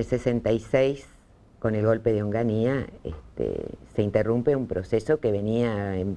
El 66, con el golpe de Onganía, este, se interrumpe un proceso que venía en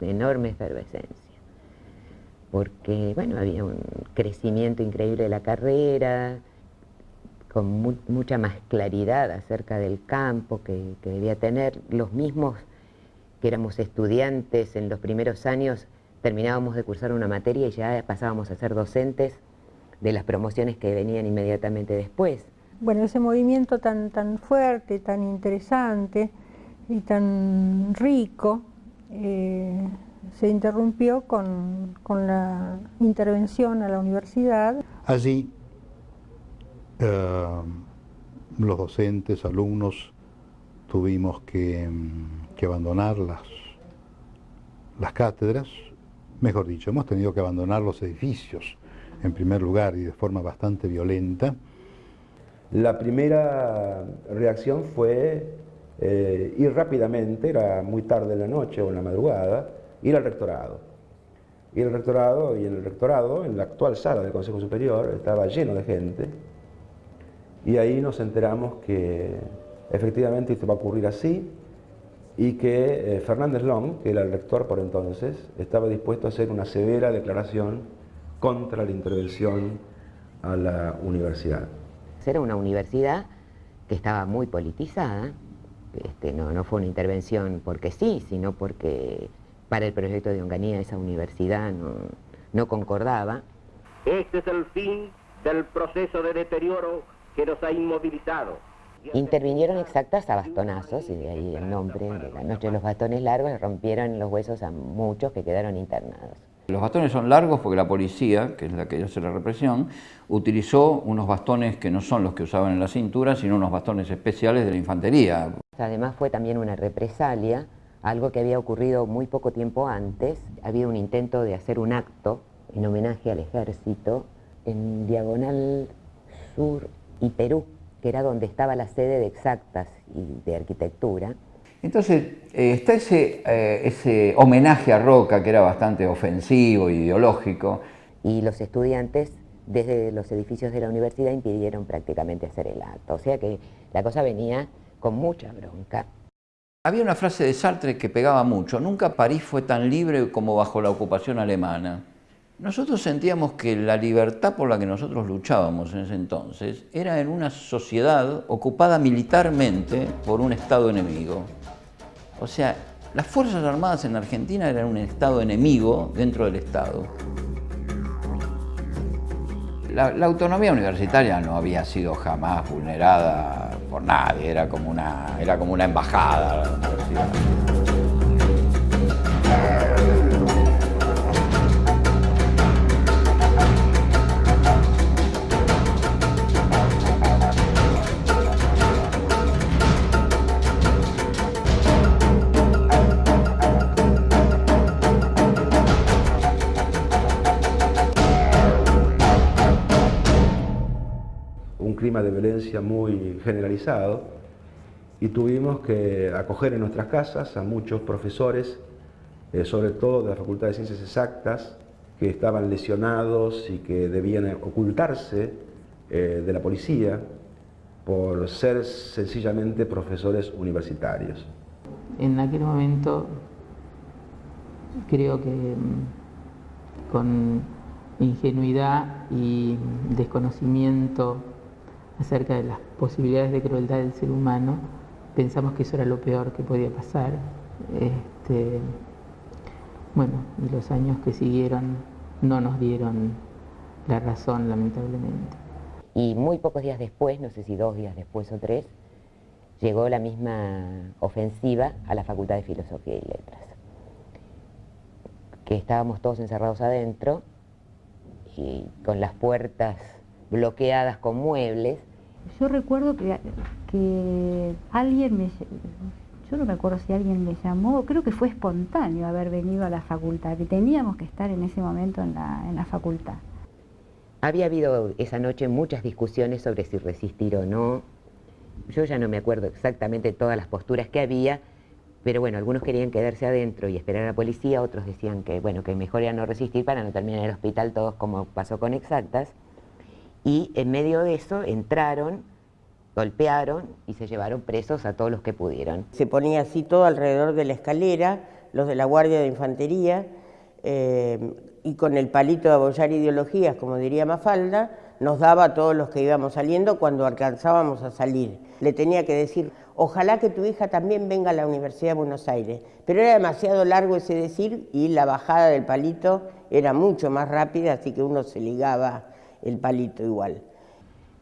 enorme efervescencia. Porque, bueno, había un crecimiento increíble de la carrera, con mucha más claridad acerca del campo que debía tener. Los mismos que éramos estudiantes en los primeros años, terminábamos de cursar una materia y ya pasábamos a ser docentes de las promociones que venían inmediatamente después. Bueno, ese movimiento tan, tan fuerte, tan interesante y tan rico, eh, se interrumpió con, la intervención a la universidad. Allí eh, los docentes, alumnos, tuvimos que, que abandonar las, las cátedras, mejor dicho, hemos tenido que abandonar los edificios en primer lugar y de forma bastante violenta. La primera reacción fue eh, ir rápidamente, era muy tarde en la noche o en la madrugada, ir al rectorado. Ir al rectorado y en el rectorado, en la actual sala del Consejo Superior, estaba lleno de gente y ahí nos enteramos que efectivamente esto va a ocurrir así y que eh, Fernández Long, que era el rector por entonces, estaba dispuesto a hacer una severa declaración contra la intervención a la universidad. Era una universidad que estaba muy politizada, este, no, no fue una intervención porque sí, sino porque para el proyecto de Onganía esa universidad no, no concordaba. Este es el fin del proceso de deterioro que nos ha inmovilizado. Intervinieron exactas a bastonazos, y de ahí el nombre de la noche de los bastones largos, rompieron los huesos a muchos que quedaron internados. Los bastones son largos porque la policía, que es la que hace la represión, utilizó unos bastones que no son los que usaban en la cintura, sino unos bastones especiales de la infantería. Además fue también una represalia, algo que había ocurrido muy poco tiempo antes. Había un intento de hacer un acto en homenaje al ejército en Diagonal Sur y Perú, que era donde estaba la sede de Exactas y de Arquitectura. Entonces, eh, está ese, eh, ese homenaje a Roca que era bastante ofensivo, ideológico. Y los estudiantes desde los edificios de la universidad impidieron prácticamente hacer el acto. O sea que la cosa venía con mucha bronca. Había una frase de Sartre que pegaba mucho, nunca París fue tan libre como bajo la ocupación alemana. Nosotros sentíamos que la libertad por la que nosotros luchábamos en ese entonces era en una sociedad ocupada militarmente por un Estado enemigo. O sea, las Fuerzas Armadas en Argentina eran un Estado enemigo dentro del Estado. La, autonomía universitaria no había sido jamás vulnerada por nadie, era como una, era como una embajada la universidad. De violencia muy generalizado y tuvimos que acoger en nuestras casas a muchos profesores, eh, sobre todo de la Facultad de Ciencias Exactas, que estaban lesionados y que debían ocultarse eh, de la policía por ser sencillamente profesores universitarios. En aquel momento creo que mm, con ingenuidad y desconocimiento acerca de las posibilidades de crueldad del ser humano, pensamos que eso era lo peor que podía pasar. Este, bueno, y los años que siguieron no nos dieron la razón, lamentablemente. Y muy pocos días después, no sé si dos días después o tres, llegó la misma ofensiva a la Facultad de Filosofía y Letras. Que estábamos todos encerrados adentro y con las puertas bloqueadas con muebles. Yo recuerdo que, que alguien me... Yo no me acuerdo si alguien me llamó, creo que fue espontáneo haber venido a la facultad, que teníamos que estar en ese momento en la, en la facultad. Había habido esa noche muchas discusiones sobre si resistir o no. Yo ya no me acuerdo exactamente todas las posturas que había, pero bueno, algunos querían quedarse adentro y esperar a la policía, otros decían que bueno, que mejor era no resistir para no terminar en el hospital todos como pasó con exactas y en medio de eso entraron golpearon y se llevaron presos a todos los que pudieron. Se ponía así todo alrededor de la escalera, los de la Guardia de Infantería, eh, y con el palito de abollar ideologías, como diría Mafalda, nos daba a todos los que íbamos saliendo cuando alcanzábamos a salir. Le tenía que decir, ojalá que tu hija también venga a la Universidad de Buenos Aires. Pero era demasiado largo ese decir y la bajada del palito era mucho más rápida, así que uno se ligaba el palito igual.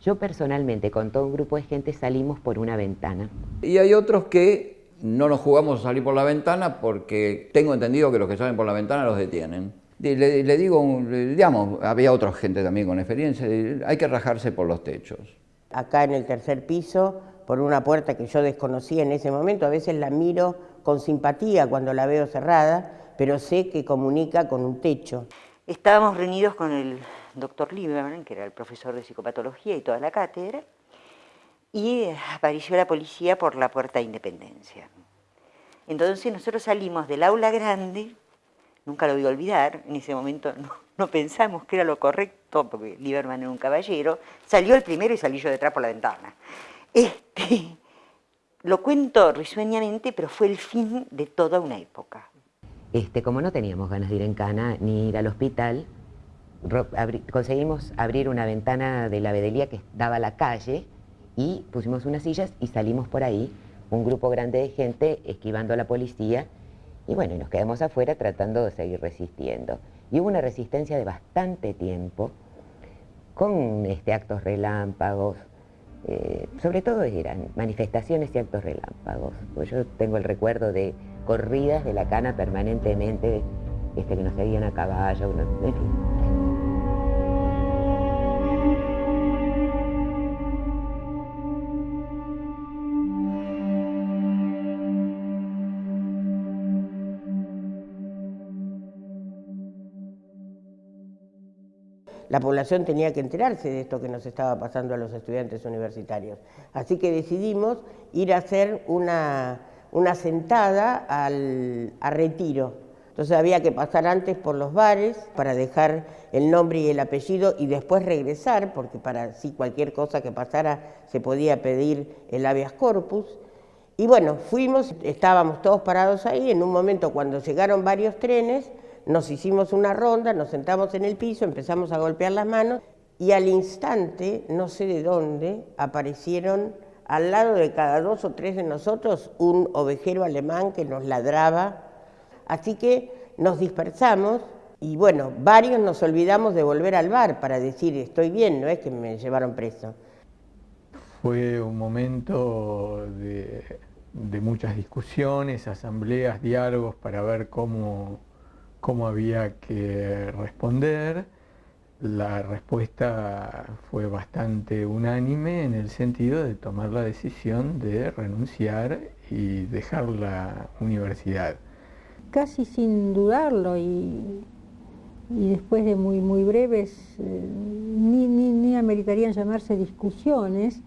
Yo personalmente con todo un grupo de gente salimos por una ventana. Y hay otros que no nos jugamos a salir por la ventana porque tengo entendido que los que salen por la ventana los detienen. Le, digo, digamos, había otra gente también con experiencia, hay que rajarse por los techos. Acá en el tercer piso, por una puerta que yo desconocía en ese momento, a veces la miro con simpatía cuando la veo cerrada, pero sé que comunica con un techo. Estábamos reunidos con el doctor Lieberman, que era el profesor de psicopatología y toda la cátedra, y apareció la policía por la puerta de Independencia. Entonces nosotros salimos del aula grande, nunca lo voy a olvidar, en ese momento no, pensamos que era lo correcto, porque Lieberman era un caballero, salió el primero y salí yo detrás por la ventana. Este, lo cuento risueñamente, pero fue el fin de toda una época. Este, como no teníamos ganas de ir en cana ni ir al hospital, conseguimos abrir una ventana de la vedelía que daba a la calle y pusimos unas sillas y salimos por ahí, un grupo grande de gente esquivando a la policía y bueno, nos quedamos afuera tratando de seguir resistiendo. Y hubo una resistencia de bastante tiempo con este, actos relámpagos, eh, sobre todo eran manifestaciones y actos relámpagos. Pues yo tengo el recuerdo de corridas de la cana permanentemente, este, que nos seguían a caballo, en fin. La población tenía que enterarse de esto que nos estaba pasando a los estudiantes universitarios. Así que decidimos ir a hacer una, sentada al, a retiro. Entonces había que pasar antes por los bares para dejar el nombre y el apellido y después regresar, porque para si cualquier cosa que pasara se podía pedir el habeas corpus. Y bueno, fuimos, estábamos todos parados ahí, en un momento cuando llegaron varios trenes, nos hicimos una ronda, nos sentamos en el piso, empezamos a golpear las manos y al instante, no sé de dónde, aparecieron al lado de cada dos o tres de nosotros un ovejero alemán que nos ladraba. Así que nos dispersamos y bueno, varios nos olvidamos de volver al bar para decir estoy bien, no es que me llevaron preso. Fue un momento de, de muchas discusiones, asambleas, diálogos para ver cómo cómo había que responder. La respuesta fue bastante unánime en el sentido de tomar la decisión de renunciar y dejar la universidad. Casi sin dudarlo y, después de muy, muy breves, eh, ni, ni, ameritarían llamarse discusiones,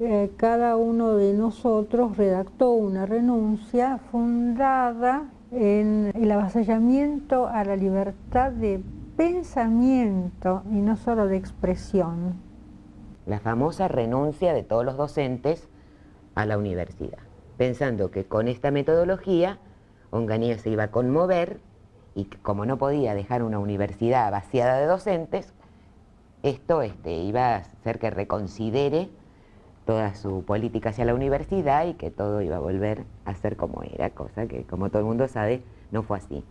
eh, cada uno de nosotros redactó una renuncia fundada en el avasallamiento a la libertad de pensamiento y no solo de expresión. La famosa renuncia de todos los docentes a la universidad, pensando que con esta metodología Onganía se iba a conmover y como no podía dejar una universidad vaciada de docentes, esto este, iba a hacer que reconsidere toda su política hacia la universidad y que todo iba a volver a ser como era, cosa que como todo el mundo sabe no fue así.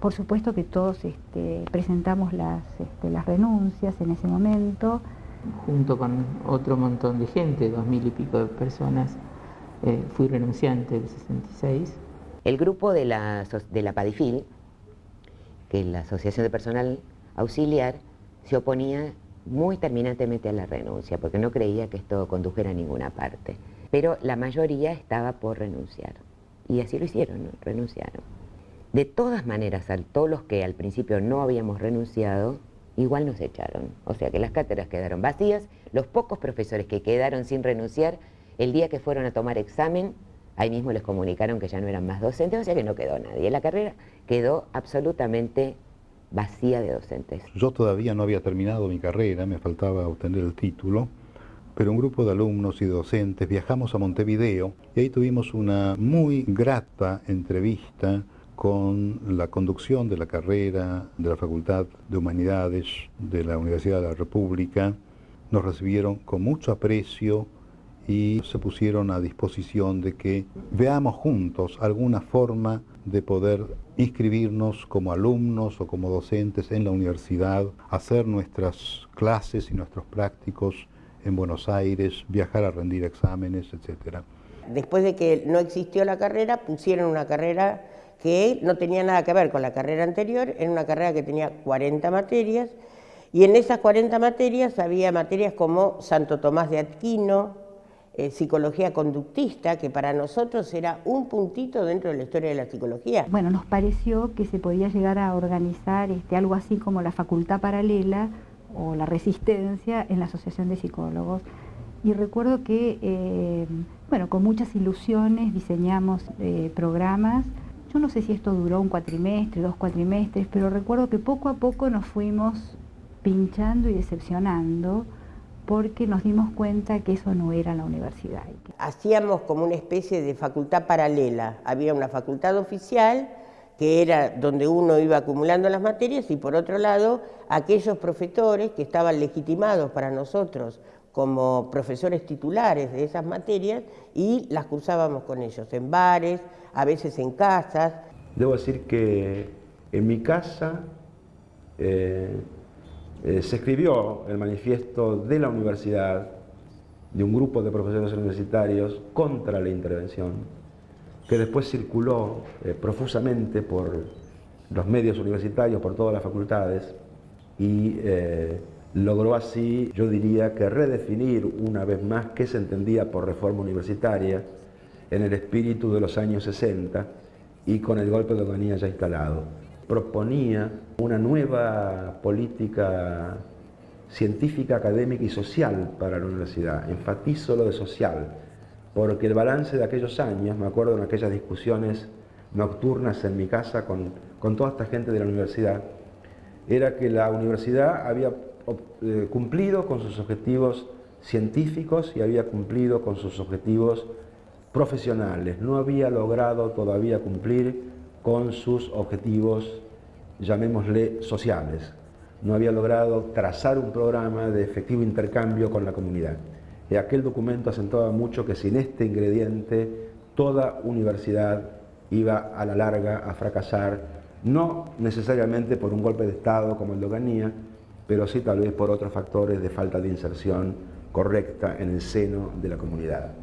Por supuesto que todos este, presentamos las, este, las renuncias en ese momento. Junto con otro montón de gente, dos mil y pico de personas, eh, fui renunciante del 66. El grupo de la, de la PADIFIL, que es la Asociación de Personal Auxiliar, se oponía muy terminantemente a la renuncia, porque no creía que esto condujera a ninguna parte. Pero la mayoría estaba por renunciar. Y así lo hicieron, renunciaron. De todas maneras, a todos los que al principio no habíamos renunciado, igual nos echaron. O sea que las cátedras quedaron vacías, los pocos profesores que quedaron sin renunciar, el día que fueron a tomar examen, ahí mismo les comunicaron que ya no eran más docentes, o sea que no quedó nadie. La carrera quedó absolutamente vacía de docentes. Yo todavía no había terminado mi carrera, me faltaba obtener el título, pero un grupo de alumnos y docentes viajamos a Montevideo y ahí tuvimos una muy grata entrevista con la conducción de la carrera de la Facultad de Humanidades de la Universidad de la República. Nos recibieron con mucho aprecio y se pusieron a disposición de que veamos juntos alguna forma de poder inscribirnos como alumnos o como docentes en la universidad, hacer nuestras clases y nuestros prácticos en Buenos Aires, viajar a rendir exámenes, etc. Después de que no existió la carrera, pusieron una carrera que no tenía nada que ver con la carrera anterior, era una carrera que tenía 40 materias, y en esas 40 materias había materias como Santo Tomás de Aquino, eh, psicología conductista, que para nosotros era un puntito dentro de la historia de la psicología. Bueno, nos pareció que se podía llegar a organizar este, algo así como la facultad paralela o la resistencia en la Asociación de Psicólogos. Y recuerdo que, eh, bueno, con muchas ilusiones diseñamos eh, programas. Yo no sé si esto duró un cuatrimestre, dos cuatrimestres, pero recuerdo que poco a poco nos fuimos pinchando y decepcionando porque nos dimos cuenta que eso no era la universidad. Hacíamos como una especie de facultad paralela. Había una facultad oficial que era donde uno iba acumulando las materias, y por otro lado, aquellos profesores que estaban legitimados para nosotros como profesores titulares de esas materias y las cursábamos con ellos, en bares, a veces en casas. Debo decir que en mi casa eh, eh, se escribió el manifiesto de la universidad, de un grupo de profesores universitarios contra la intervención, que después circuló eh, profusamente por los medios universitarios, por todas las facultades, y eh, logró así, yo diría que redefinir una vez más qué se entendía por reforma universitaria en el espíritu de los años 60 y con el golpe de Oganía ya instalado. Proponía una nueva política científica, académica y social para la universidad. Enfatizo lo de social, porque el balance de aquellos años, me acuerdo en aquellas discusiones nocturnas en mi casa con, toda esta gente de la universidad, era que la universidad había eh, cumplido con sus objetivos científicos y había cumplido con sus objetivos profesionales, no había logrado todavía cumplir con sus objetivos, llamémosle, sociales, no había logrado trazar un programa de efectivo intercambio con la comunidad. Y aquel documento acentuaba mucho que sin este ingrediente toda universidad iba a la larga a fracasar, no necesariamente por un golpe de Estado como el de Oganía, pero sí tal vez por otros factores de falta de inserción correcta en el seno de la comunidad.